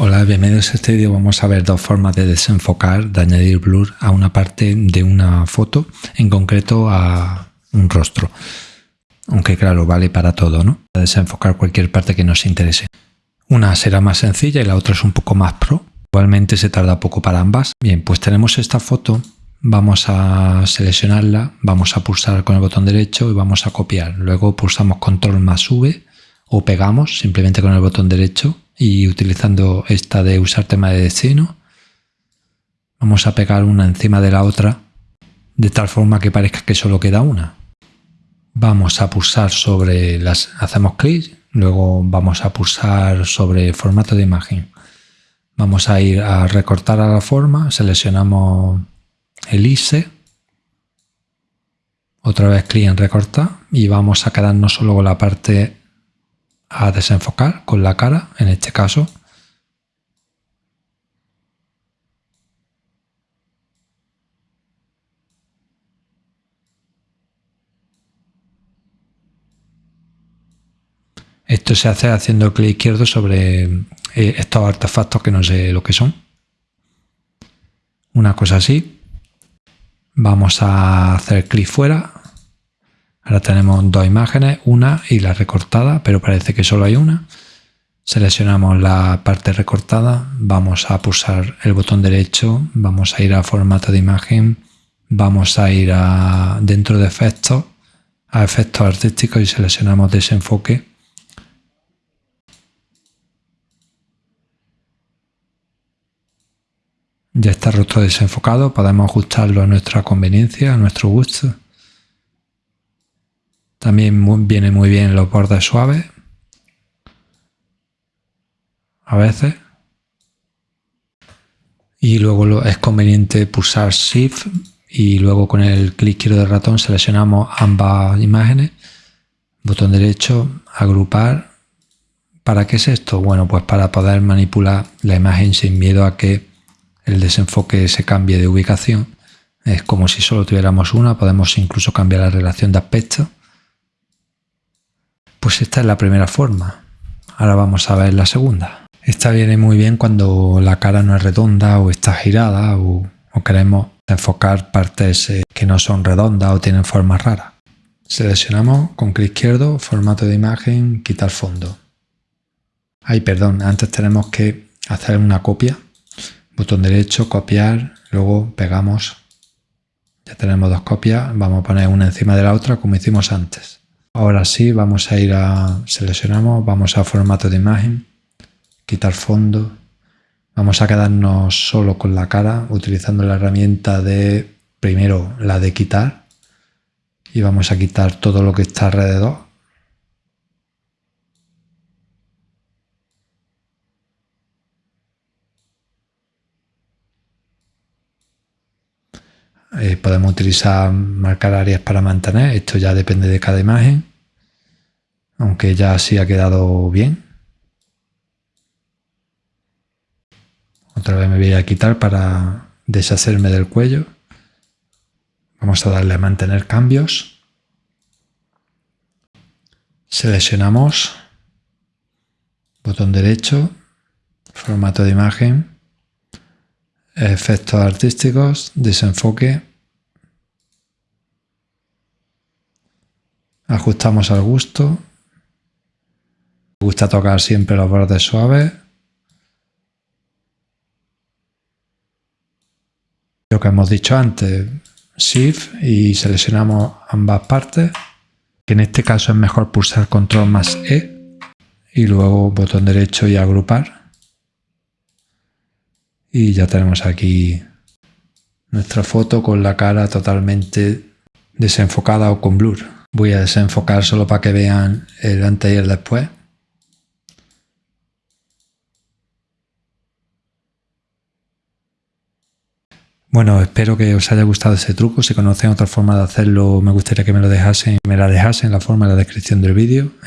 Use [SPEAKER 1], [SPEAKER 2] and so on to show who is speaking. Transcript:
[SPEAKER 1] Hola, bienvenidos a este vídeo. Vamos a ver dos formas de desenfocar, de añadir blur a una parte de una foto, en concreto a un rostro. Aunque claro, vale para todo, ¿no? Para desenfocar cualquier parte que nos interese. Una será más sencilla y la otra es un poco más pro. Igualmente se tarda poco para ambas. Bien, pues tenemos esta foto. Vamos a seleccionarla, vamos a pulsar con el botón derecho y vamos a copiar. Luego pulsamos control más V o pegamos simplemente con el botón derecho y utilizando esta de usar tema de destino vamos a pegar una encima de la otra de tal forma que parezca que solo queda una. Vamos a pulsar sobre las, hacemos clic, luego vamos a pulsar sobre formato de imagen. Vamos a ir a recortar a la forma, seleccionamos el ISE, otra vez clic en recortar y vamos a quedarnos solo con la parte a desenfocar con la cara, en este caso. Esto se hace haciendo clic izquierdo sobre eh, estos artefactos que no sé lo que son. Una cosa así. Vamos a hacer clic fuera Ahora tenemos dos imágenes, una y la recortada, pero parece que solo hay una. Seleccionamos la parte recortada, vamos a pulsar el botón derecho, vamos a ir a formato de imagen, vamos a ir a dentro de efectos, a efectos artísticos y seleccionamos desenfoque. Ya está el rostro desenfocado, podemos ajustarlo a nuestra conveniencia, a nuestro gusto. También viene muy bien los bordes suaves. A veces. Y luego es conveniente pulsar Shift y luego con el clic izquierdo del ratón seleccionamos ambas imágenes. Botón derecho, agrupar. ¿Para qué es esto? Bueno, pues para poder manipular la imagen sin miedo a que el desenfoque se cambie de ubicación. Es como si solo tuviéramos una, podemos incluso cambiar la relación de aspecto. Pues esta es la primera forma. Ahora vamos a ver la segunda. Esta viene muy bien cuando la cara no es redonda o está girada o, queremos enfocar partes eh, que no son redondas o tienen formas raras. Seleccionamos con clic izquierdo, formato de imagen, quitar fondo. Ay, perdón, antes tenemos que hacer una copia. Botón derecho, copiar, luego pegamos. Ya tenemos dos copias, vamos a poner una encima de la otra como hicimos antes. Ahora sí, vamos a ir a, seleccionamos, vamos a formato de imagen, quitar fondo, vamos a quedarnos solo con la cara utilizando la herramienta de, primero la de quitar, y vamos a quitar todo lo que está alrededor. Eh, podemos utilizar marcar áreas para mantener, esto ya depende de cada imagen aunque ya así ha quedado bien. Otra vez me voy a quitar para deshacerme del cuello. Vamos a darle a mantener cambios. Seleccionamos, botón derecho, formato de imagen, efectos artísticos, desenfoque, ajustamos al gusto me gusta tocar siempre los bordes suaves. Lo que hemos dicho antes, Shift y seleccionamos ambas partes, que en este caso es mejor pulsar Control más E y luego botón derecho y agrupar. Y ya tenemos aquí nuestra foto con la cara totalmente desenfocada o con blur. Voy a desenfocar solo para que vean el antes y el después. Bueno, espero que os haya gustado ese truco. Si conocen otra forma de hacerlo, me gustaría que me lo dejasen, me la dejasen la forma en la descripción del vídeo.